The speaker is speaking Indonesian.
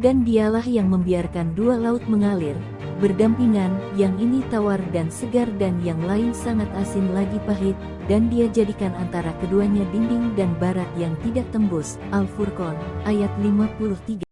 Dan dialah yang membiarkan dua laut mengalir, berdampingan, yang ini tawar dan segar dan yang lain sangat asin lagi pahit, dan dia jadikan antara keduanya dinding dan barat yang tidak tembus. Al-Furqan, ayat 53.